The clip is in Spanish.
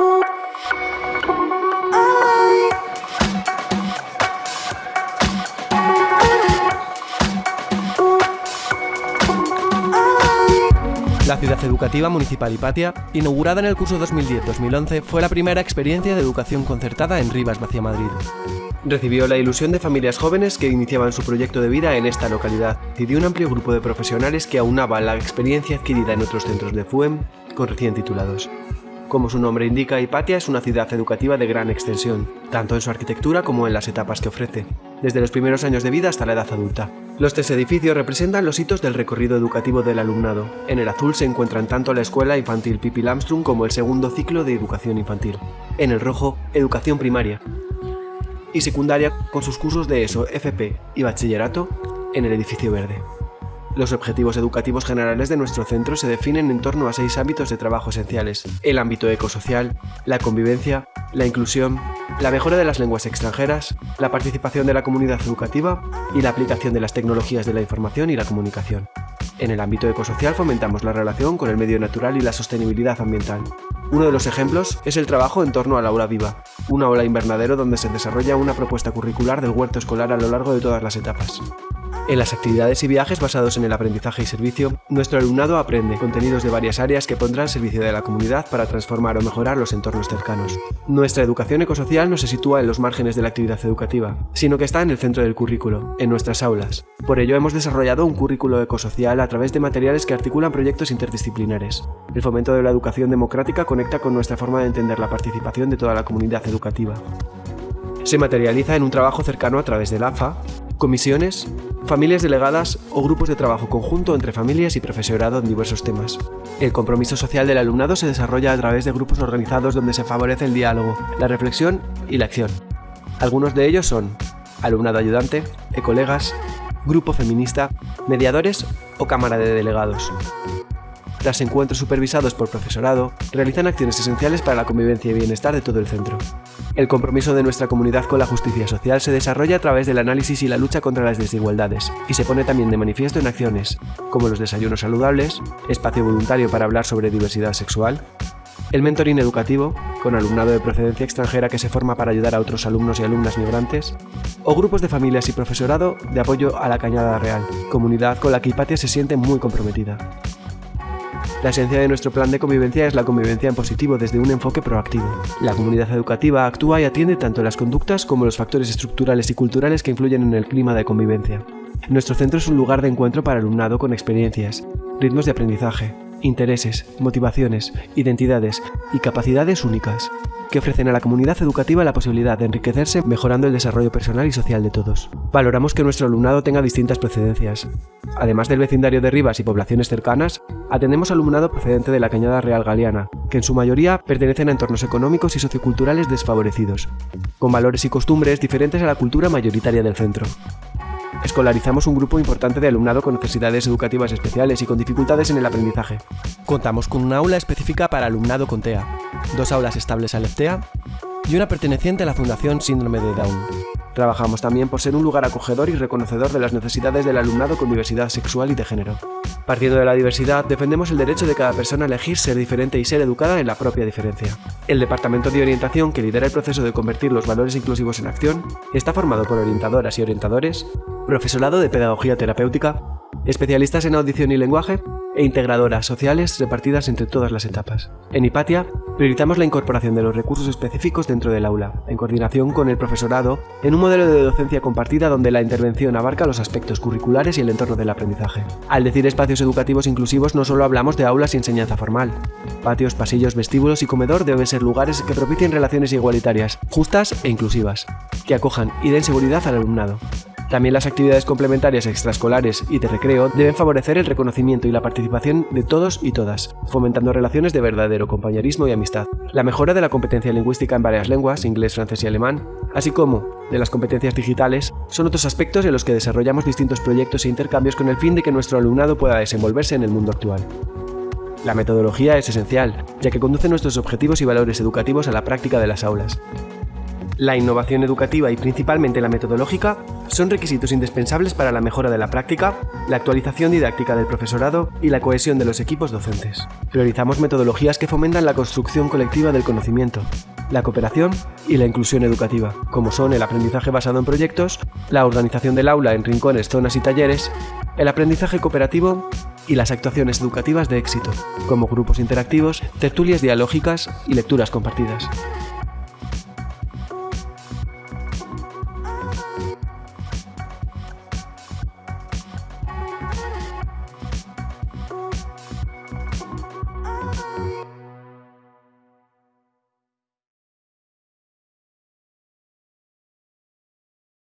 Ooh. La Ciudad Educativa Municipal Hipatia, inaugurada en el curso 2010-2011, fue la primera experiencia de educación concertada en Rivas, Vacia Madrid. Recibió la ilusión de familias jóvenes que iniciaban su proyecto de vida en esta localidad y de un amplio grupo de profesionales que aunaban la experiencia adquirida en otros centros de FUEM con recién titulados. Como su nombre indica, Hipatia es una ciudad educativa de gran extensión, tanto en su arquitectura como en las etapas que ofrece, desde los primeros años de vida hasta la edad adulta. Los tres edificios representan los hitos del recorrido educativo del alumnado. En el azul se encuentran tanto la escuela infantil Pipi Lamström como el segundo ciclo de educación infantil. En el rojo, educación primaria. Y secundaria con sus cursos de ESO, FP y bachillerato en el edificio verde. Los objetivos educativos generales de nuestro centro se definen en torno a seis ámbitos de trabajo esenciales. El ámbito ecosocial, la convivencia, la inclusión, la mejora de las lenguas extranjeras, la participación de la comunidad educativa y la aplicación de las tecnologías de la información y la comunicación. En el ámbito ecosocial fomentamos la relación con el medio natural y la sostenibilidad ambiental. Uno de los ejemplos es el trabajo en torno a la aula viva, una aula invernadero donde se desarrolla una propuesta curricular del huerto escolar a lo largo de todas las etapas. En las actividades y viajes basados en el aprendizaje y servicio, nuestro alumnado aprende contenidos de varias áreas que pondrán al servicio de la comunidad para transformar o mejorar los entornos cercanos. Nuestra educación ecosocial no se sitúa en los márgenes de la actividad educativa, sino que está en el centro del currículo, en nuestras aulas. Por ello hemos desarrollado un currículo ecosocial a través de materiales que articulan proyectos interdisciplinares. El fomento de la educación democrática conecta con nuestra forma de entender la participación de toda la comunidad educativa. Se materializa en un trabajo cercano a través del AFA, comisiones, familias delegadas o grupos de trabajo conjunto entre familias y profesorado en diversos temas. El compromiso social del alumnado se desarrolla a través de grupos organizados donde se favorece el diálogo, la reflexión y la acción. Algunos de ellos son alumnado ayudante, ecolegas, grupo feminista, mediadores o cámara de delegados. Tras encuentros supervisados por profesorado, realizan acciones esenciales para la convivencia y bienestar de todo el centro. El compromiso de nuestra comunidad con la justicia social se desarrolla a través del análisis y la lucha contra las desigualdades, y se pone también de manifiesto en acciones, como los desayunos saludables, espacio voluntario para hablar sobre diversidad sexual, el mentoring educativo, con alumnado de procedencia extranjera que se forma para ayudar a otros alumnos y alumnas migrantes, o grupos de familias y profesorado de apoyo a la Cañada Real, comunidad con la que Hipatia se siente muy comprometida. La esencia de nuestro plan de convivencia es la convivencia en positivo desde un enfoque proactivo. La comunidad educativa actúa y atiende tanto las conductas como los factores estructurales y culturales que influyen en el clima de convivencia. Nuestro centro es un lugar de encuentro para alumnado con experiencias, ritmos de aprendizaje, intereses, motivaciones, identidades y capacidades únicas, que ofrecen a la comunidad educativa la posibilidad de enriquecerse mejorando el desarrollo personal y social de todos. Valoramos que nuestro alumnado tenga distintas procedencias. Además del vecindario de Rivas y poblaciones cercanas, atendemos alumnado procedente de la Cañada Real Galeana, que en su mayoría pertenecen a entornos económicos y socioculturales desfavorecidos, con valores y costumbres diferentes a la cultura mayoritaria del centro escolarizamos un grupo importante de alumnado con necesidades educativas especiales y con dificultades en el aprendizaje. Contamos con una aula específica para alumnado con TEA, dos aulas estables al TEA y una perteneciente a la Fundación Síndrome de Down. Trabajamos también por ser un lugar acogedor y reconocedor de las necesidades del alumnado con diversidad sexual y de género. Partiendo de la diversidad, defendemos el derecho de cada persona a elegir ser diferente y ser educada en la propia diferencia. El Departamento de Orientación, que lidera el proceso de convertir los valores inclusivos en acción, está formado por orientadoras y orientadores, profesorado de pedagogía terapéutica, especialistas en audición y lenguaje e integradoras sociales repartidas entre todas las etapas. En Hipatia, priorizamos la incorporación de los recursos específicos dentro del aula, en coordinación con el profesorado, en un modelo de docencia compartida donde la intervención abarca los aspectos curriculares y el entorno del aprendizaje. Al decir espacios educativos inclusivos no solo hablamos de aulas y enseñanza formal. Patios, pasillos, vestíbulos y comedor deben ser lugares que propicien relaciones igualitarias, justas e inclusivas, que acojan y den seguridad al alumnado. También las actividades complementarias extraescolares y de recreo deben favorecer el reconocimiento y la participación de todos y todas, fomentando relaciones de verdadero compañerismo y amistad. La mejora de la competencia lingüística en varias lenguas, inglés, francés y alemán, así como de las competencias digitales, son otros aspectos en los que desarrollamos distintos proyectos e intercambios con el fin de que nuestro alumnado pueda desenvolverse en el mundo actual. La metodología es esencial, ya que conduce nuestros objetivos y valores educativos a la práctica de las aulas. La innovación educativa y principalmente la metodológica son requisitos indispensables para la mejora de la práctica, la actualización didáctica del profesorado y la cohesión de los equipos docentes. Priorizamos metodologías que fomentan la construcción colectiva del conocimiento, la cooperación y la inclusión educativa, como son el aprendizaje basado en proyectos, la organización del aula en rincones, zonas y talleres, el aprendizaje cooperativo y las actuaciones educativas de éxito, como grupos interactivos, tertulias dialógicas y lecturas compartidas.